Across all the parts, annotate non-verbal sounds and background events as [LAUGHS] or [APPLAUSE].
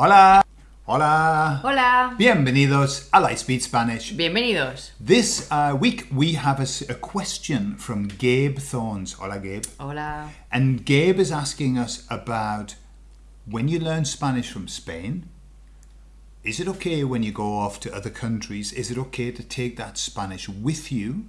Hola. Hola. Hola. Bienvenidos a Lightspeed Spanish. Bienvenidos. This uh, week we have a question from Gabe Thorns. Hola, Gabe. Hola. And Gabe is asking us about when you learn Spanish from Spain, is it okay when you go off to other countries? Is it okay to take that Spanish with you?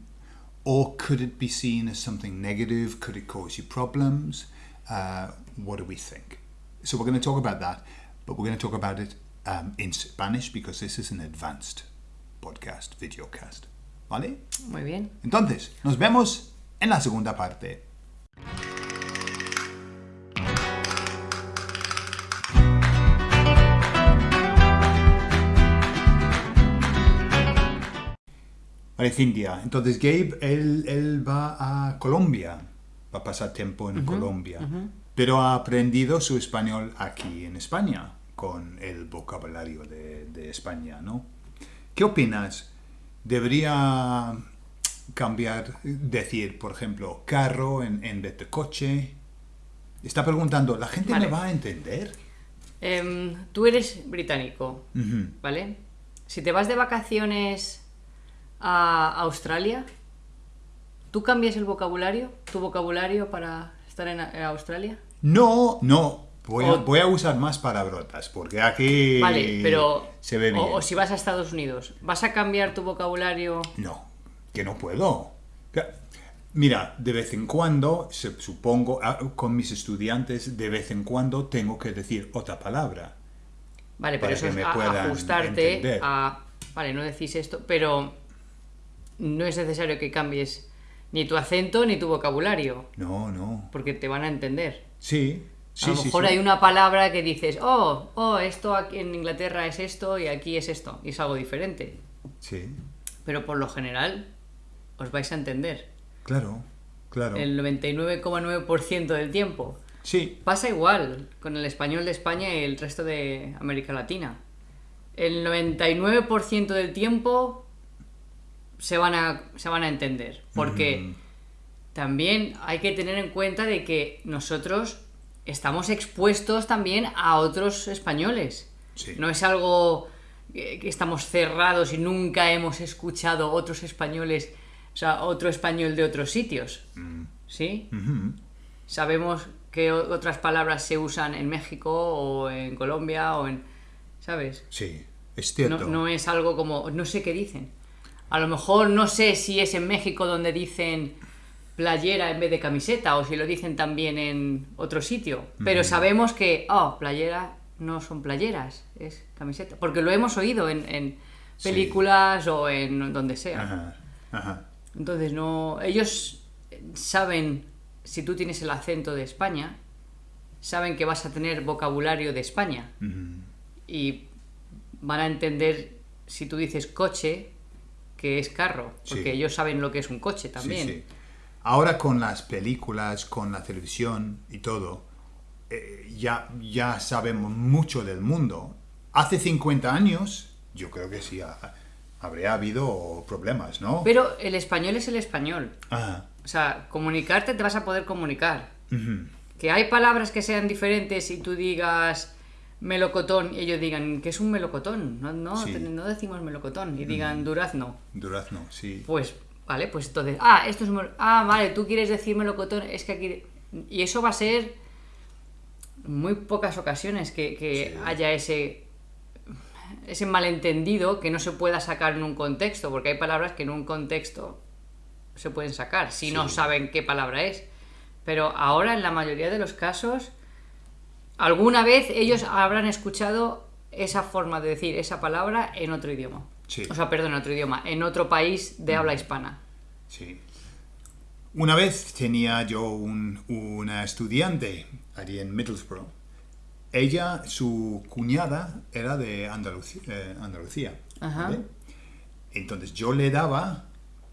Or could it be seen as something negative? Could it cause you problems? Uh, what do we think? So we're going to talk about that, but we're going to talk about it um, in Spanish because this is an advanced podcast, videocast. ¿Vale? Muy bien. Entonces, nos vemos en la segunda parte. Vale, Cintia. Entonces, Gabe, él, él va a Colombia. Va a pasar tiempo en Colombia. Pero ha aprendido su español aquí en España, con el vocabulario de, de España, ¿no? ¿Qué opinas? ¿Debería cambiar, decir, por ejemplo, carro en, en vez de coche? Está preguntando, ¿la gente Vale. me va a entender? Em, tú eres británico. ¿vale? Si te vas de vacaciones a Australia, ¿tú cambias el vocabulario? ¿Tu vocabulario para estar en, en Australia? No, no. Voy a, O- voy a usar más palabrotas, porque aquí Vale, pero... se ve bien. O, o si vas a Estados Unidos, ¿vas a cambiar tu vocabulario? No, que no puedo. Mira, de vez en cuando, supongo, ah, con mis estudiantes, de vez en cuando tengo que decir otra palabra. Vale, pero eso es a- ajustarte entender. a... Vale, no decís esto, pero no es necesario que cambies ni tu acento ni tu vocabulario, No, no. porque te van a entender. Sí, sí, a lo mejor sí. hay una palabra que dices, oh, oh, esto aquí en Inglaterra es esto y aquí es esto, y es algo diferente. Sí, Pero por lo general os vais a entender. claro, claro. El 99,9% del tiempo. Sí, Pasa igual con el español de España y el resto de América Latina. El 99% del tiempo se van a, se van a entender. Porque también hay que tener en cuenta de que nosotros estamos expuestos también a otros españoles. Sí. No es algo que, estamos cerrados y nunca hemos escuchado otros españoles, o sea, otro español de otros sitios. ¿Sí? Ujú. Sabemos que otras palabras se usan en México o en Colombia o en... ¿Sabes? sí, es No, cierto. no es algo como... No sé qué dicen. A lo mejor no sé si es en México donde dicen playera en vez de camiseta o si lo dicen también en otro sitio. Pero sabemos que, oh, playera no son playeras, es camiseta. Porque lo hemos oído en, en Sí. películas o en donde sea. Ajá, ajá. Entonces no. Ellos saben si tú tienes el acento de España, saben que vas a tener vocabulario de España. Y van a entender si tú dices coche, que es carro. Porque Sí. ellos saben lo que es un coche también. sí. Ahora con las películas, con la televisión y todo, eh, ya, ya sabemos mucho del mundo. Hace 50 años, yo creo que sí, ha- habría habido problemas, ¿no? Pero el español es el español. Ah, O sea, comunicarte te vas a poder comunicar. ujú. Que hay palabras que sean diferentes y tú digas melocotón y ellos digan que es un melocotón. No, no, Sí. te- no decimos melocotón. Y digan durazno. Durazno, sí. Pues, vale, pues entonces, ah, esto es Ah, vale, tú quieres decir melocotón, es que aquí... Y eso va a ser muy pocas ocasiones que, que Sí. haya ese ese malentendido que no se pueda sacar en un contexto, porque hay palabras que en un contexto se pueden sacar si no saben qué palabra es. Pero ahora, en la mayoría de los casos, alguna vez ellos habrán escuchado esa forma de decir esa palabra en otro idioma. Sí. O sea, perdón, en otro idioma, en otro país de habla hispana. Sí. Una vez tenía yo un- una estudiante allí en Middlesbrough. Ella, su cuñada, era de Andalucía. eh, Andalucía Ajá. ¿vale? Entonces yo le daba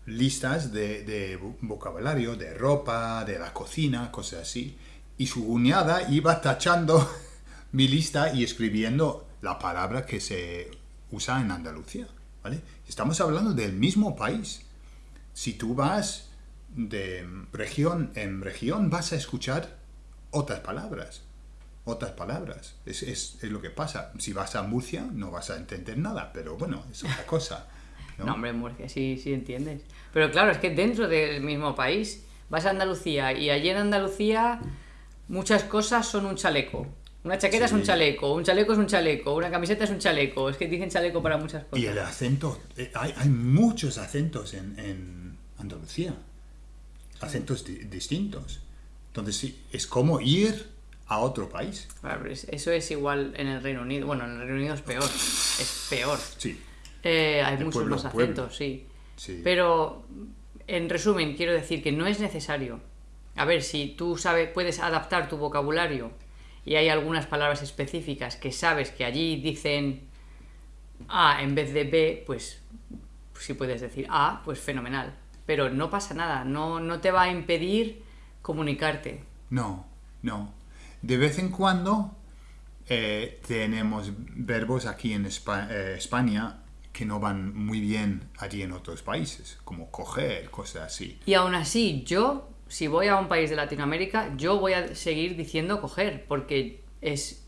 listas de, de vo- vocabulario, de ropa, de la cocina, cosas así. Y su cuñada iba tachando [LAUGHS] mi lista y escribiendo la palabra que se usa en Andalucía. ¿Vale? Estamos hablando del mismo país. Si tú vas de región en región, vas a escuchar otras palabras. otras palabras. Es, es, es lo que pasa. Si vas a Murcia no vas a entender nada, pero bueno, es otra [LAUGHS] cosa. ¿no? No, hombre, Murcia sí, sí entiendes. Pero claro, es que dentro del mismo país vas a Andalucía y allí en Andalucía muchas cosas son un chaleco. Una chaqueta es un chaleco, un chaleco es un chaleco, una camiseta es un chaleco. Es que dicen chaleco para muchas cosas. Y el acento, eh, hay, hay muchos acentos en, en Andalucía, acentos di- distintos. Entonces sí, es como ir a otro país. Eso es igual en el Reino Unido. Bueno, en el Reino Unido es peor. Es peor. Sí, Eh, hay De muchos pueblo más acentos, sí. sí. Pero, en resumen, quiero decir que no es necesario. A ver, si tú sabes, puedes adaptar tu vocabulario y hay algunas palabras específicas que sabes que allí dicen A en vez de B, pues si puedes decir A, pues fenomenal. Pero no pasa nada, no, no te va a impedir comunicarte. No, no. De vez en cuando eh, tenemos verbos aquí en Espa- eh, España que no van muy bien allí en otros países, como coger, cosas así. Y aún así, yo, si voy a un país de Latinoamérica, yo voy a seguir diciendo coger, porque es.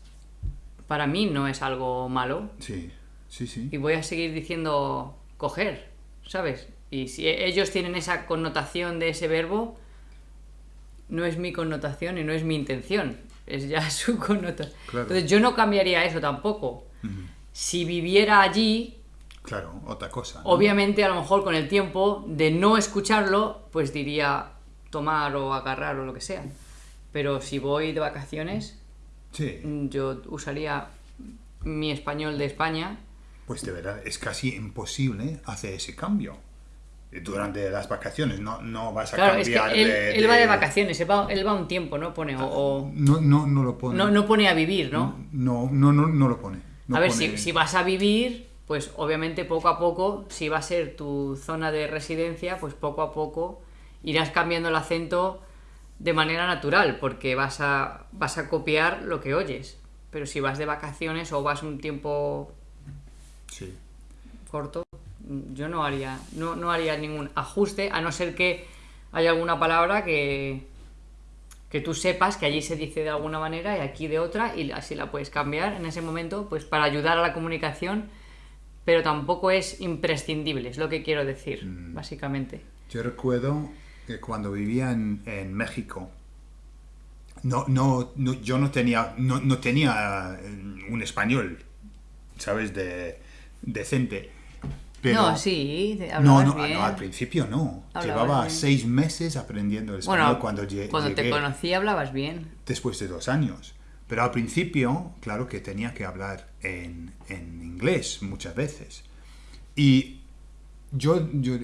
Para mí no es algo malo. Sí, sí, sí. Y voy a seguir diciendo coger, ¿sabes? Y si e- ellos tienen esa connotación de ese verbo, no es mi connotación y no es mi intención. Es ya [LAUGHS] su connotación. Claro. Entonces yo no cambiaría eso tampoco. Si viviera allí, Claro, otra cosa. ¿no? Obviamente, a lo mejor con el tiempo de no escucharlo, pues diría tomar o agarrar o lo que sea. Pero si voy de vacaciones, Sí, mm, yo usaría mi español de España. pues de verdad es casi imposible hacer ese cambio. Durante las vacaciones no, no vas a Claro, es que cambiar él, de, él va de de- vacaciones, él va, él va un tiempo, ¿no? Pone, o, o- No, no, no lo pone. no, no pone a vivir, ¿no? No, no, no, no lo pone. No a ver, pone- si, si vas a vivir, pues obviamente poco a poco, si va a ser tu zona de residencia, pues poco a poco irás cambiando el acento de manera natural, porque vas a, vas a copiar lo que oyes. Pero si vas de vacaciones o vas un tiempo Sí. corto, mm, yo no haría, no, no haría ningún ajuste, a no ser que haya alguna palabra que, que tú sepas que allí se dice de alguna manera y aquí de otra, y así la puedes cambiar en ese momento, pues para ayudar a la comunicación, pero tampoco es imprescindible, es lo que quiero decir, básicamente. Yo recuerdo que cuando vivía en, en México, no, no, no- yo no tenía, no, no tenía eh, un español, ¿sabes? De, decente. Pero, no, sí, No, no, bien. no, al principio no. Hablabas Llevaba bien. seis meses aprendiendo el español bueno, cuando, lle- cuando te llegué, conocí hablabas bien. después de dos años. Pero al principio, claro que tenía que hablar en, en inglés muchas veces. Y yo, yo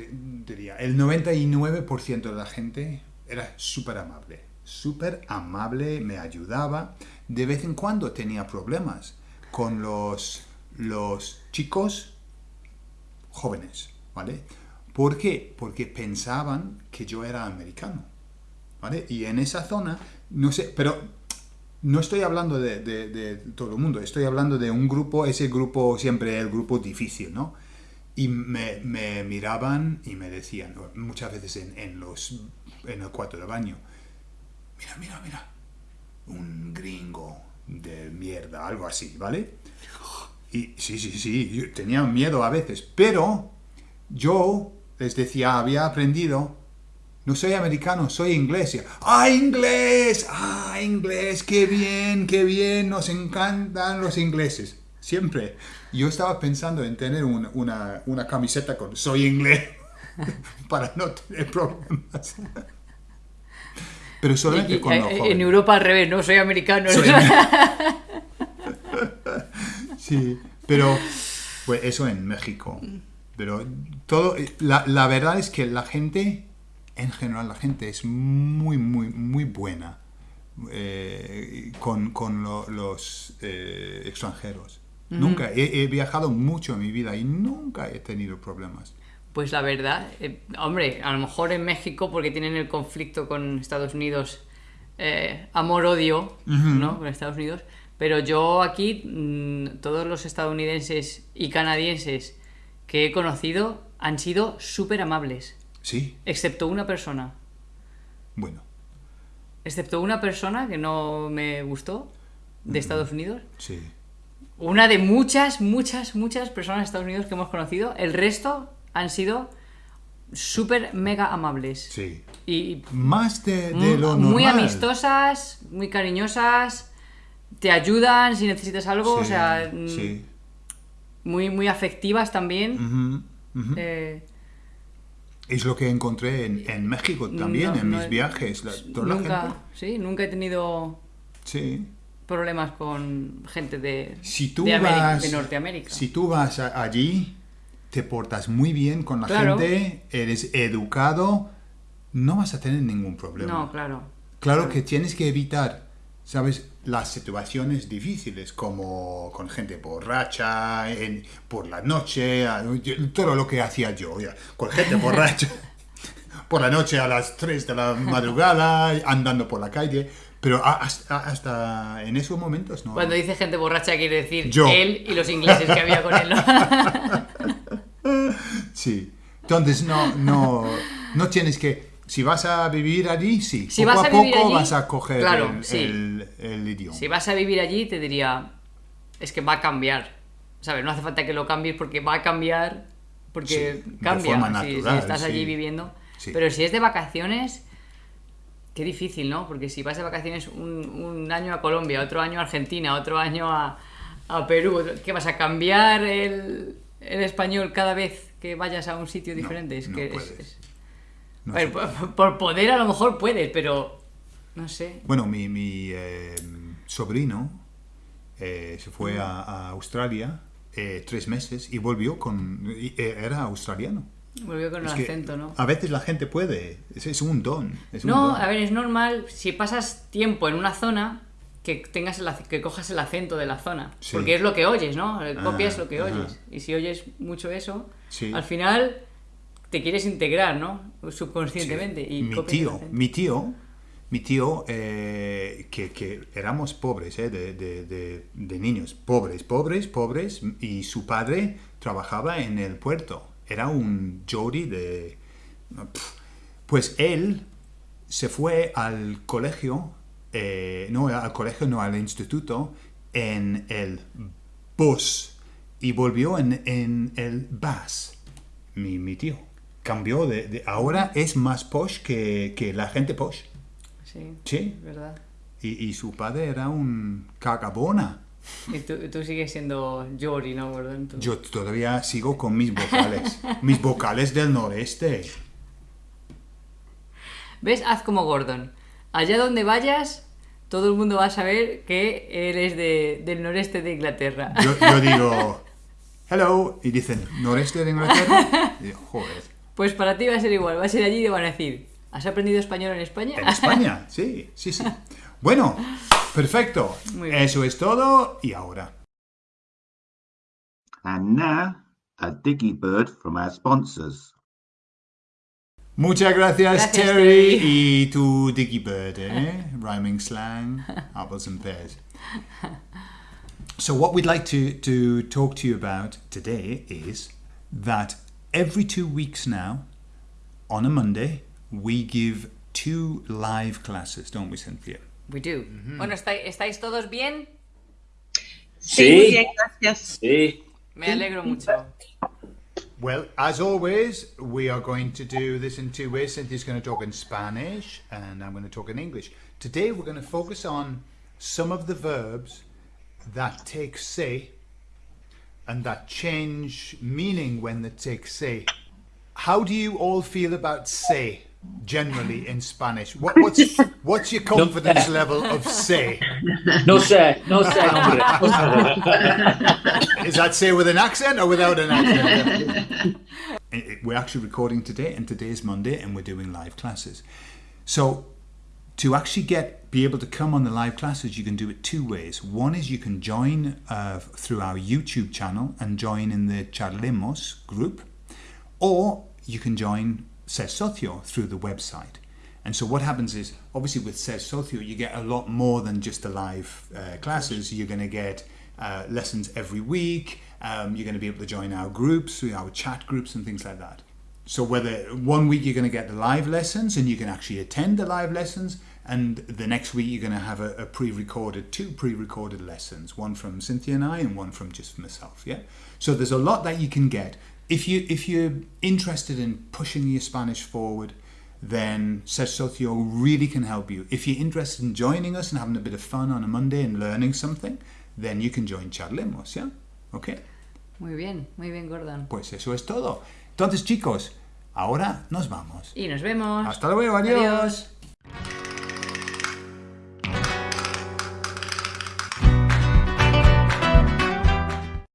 diría, el 99% de la gente era súper amable. Súper amable, me ayudaba. De vez en cuando tenía problemas con los, los chicos jóvenes, ¿vale? ¿Por qué? Porque pensaban que yo era americano, ¿vale? Y en esa zona, no sé, pero no estoy hablando de, de- de todo el mundo, estoy hablando de un grupo, ese grupo siempre el grupo difícil, ¿no? Y me, miraban y me decían, muchas veces en, los, en el cuarto de baño, mira, mira, mira, un gringo de mierda, algo así, ¿vale? Y sí, sí, sí, yo tenía miedo a veces, pero yo les decía, había aprendido, no soy americano, soy inglés. ¡Ah, inglés! ¡Ah, inglés! ¡Qué bien, qué bien! Nos encantan los ingleses. Siempre. Yo estaba pensando en tener un- una, una camiseta con soy inglés [LAUGHS] para no tener problemas. Pero solamente Y- y- con los eh, en jóvenes. Europa al revés, no soy americano. Soy- [LAUGHS] Sí, pero pues eso en México. Pero todo, la, la verdad es que la gente, en general la gente es muy, muy, muy buena eh, con, con lo- los eh, extranjeros. Nunca, he, he viajado mucho en mi vida y nunca he tenido problemas. Pues la verdad, eh, hombre, a lo mejor en México porque tienen el conflicto con Estados Unidos, eh, amor-odio, ¿no? Con Estados Unidos. Pero yo aquí, mm, todos los estadounidenses y canadienses que he conocido han sido súper amables, Sí, excepto una persona. bueno. Excepto una persona que no me gustó. de Estados Unidos. Sí. Una de muchas, muchas, muchas personas de Estados Unidos que hemos conocido. El resto han sido súper mega amables. Sí. Y Más de, de lo normal. muy amistosas, muy cariñosas, te ayudan si necesitas algo, o Sí, sea, mm, sí. muy, muy afectivas también. Eh, Es lo que encontré en, en México también, no- en no mis viajes. La- toda la nunca, gente- sí, nunca he tenido Sí. Problemas con gente de, Si tú de, América- vas, de Norteamérica. Si tú vas a- allí, te portas muy bien con la Claro. gente, eres educado, no vas a tener ningún problema. No, claro. Claro que tienes que evitar, ¿sabes? Las situaciones difíciles, como con gente borracha, en- por la noche, todo lo que hacía yo, ya, con gente borracha, [LAUGHS] por la noche a las 3 de la madrugada, andando por la calle, pero a- hasta, hasta en esos momentos no. Cuando dice gente borracha quiere decir Yo. él y los ingleses que había con él. ¿no? [LAUGHS] Sí. Entonces no, no, no tienes que, si vas a vivir allí, sí. Si poco vas a a poco allí, vas a coger claro, el, sí. el- el idioma. si vas a vivir allí, te diría, es que va a cambiar. ¿Sabes? No hace falta que lo cambies porque va a cambiar, porque Sí, de cambia forma si- si, natural, estás allí sí. viviendo. Sí. Pero si es de vacaciones, qué difícil, ¿no? Porque si vas de vacaciones un, un año a Colombia, otro año a Argentina, otro año a, a Perú, ¿qué vas a cambiar el, el español cada vez que vayas a un sitio diferente? es no que es- puedes. es- No a ver, sé. por, por poder a lo mejor puedes, pero no sé. Bueno, mi, mi, eh, sobrino eh, se fue a, a Australia eh, tres meses y volvió con... eh, era australiano. Volvió con Es el acento, ¿no? A veces la gente puede, es, es un don. es un No, don. a ver, es normal si pasas tiempo en una zona que tengas el, que cojas el acento de la zona, Sí. porque es lo que oyes, ¿no? El Copias Ah, lo que oyes. Y si oyes mucho eso, Sí. al final te quieres integrar, ¿no? Subconscientemente y mi tío, mi tío, mi tío, eh, que, que éramos pobres, eh, de, de- de- de niños, pobres, pobres, pobres, y su padre trabajaba en el puerto, era un Jody de... Pues él se fue al colegio, eh, no al colegio, no al instituto, en el bus y volvió en, en el bus, mi, mi tío. Cambió de, de- Ahora es más posh que, que la gente posh. Sí, Sí. verdad. Y, y su padre era un cagabona. Y tú, tú sigues siendo Jory, ¿no, Gordon? Tú- Yo todavía sigo con mis vocales. mis vocales del noreste. ¿Ves? Haz como Gordon. Allá donde vayas, todo el mundo va a saber que él es de- del noreste de Inglaterra. Yo, yo digo, hello, y dicen, noreste de Inglaterra. Y digo, joder. Pues para ti va a ser igual, va a ser allí y te van a decir, ¿has aprendido español en España? En España, sí, sí, sí. Bueno, perfecto. Muy bien. Eso es todo. Y ahora. And now, a dicky bird from our sponsors. Muchas gracias, Gracias, Terry. Terry. Y tu Dicky Bird, eh? [LAUGHS] Rhyming slang, apples and pears. So, what we'd like to, to talk to you about today is that every two weeks now, on a Monday, we give two live classes, don't we, Cynthia? We do. Mm-hmm. Bueno, ¿estáis, ¿estáis todos bien? Sí, muy bien, gracias. sí. Me alegro mucho. Well, as always, we are going to do this in two ways. Cynthia's going to talk in Spanish, and I'm going to talk in English. Today, we're going to focus on some of the verbs that take say and that change meaning when they take say. How do you all feel about se generally in Spanish? What, [LAUGHS] what's what's your confidence level of se? [LAUGHS] No sé, no sé, hombre. Is that say with an accent or without an accent? [LAUGHS] We're actually recording today, and today is Monday, and we're doing live classes. So, to actually get be able to come on the live classes, you can do it two ways. One is you can join uh, through our YouTube channel and join in the Charlemos group, or you can join Ses Socio through the website. And so what happens is, obviously with Ses Socio, you get a lot more than just the live uh, classes. You're going to get uh, lessons every week. Um, you're going to be able to join our groups, our chat groups, and things like that. So whether one week you're going to get the live lessons and you can actually attend the live lessons, And the next week you're going to have a, a pre-recorded, two pre-recorded lessons, one from Cynthia and I, and one from just myself. Yeah. So there's a lot that you can get if you if you're interested in pushing your Spanish forward. Then Ser Socio really can help you. If you're interested in joining us and having a bit of fun on a Monday and learning something, then you can join Charlemos, ¿ya? Okay. Muy bien, muy bien, Gordon. Pues eso es todo. Entonces, chicos, ahora nos vamos. Y nos vemos. Hasta luego, adiós. Adiós.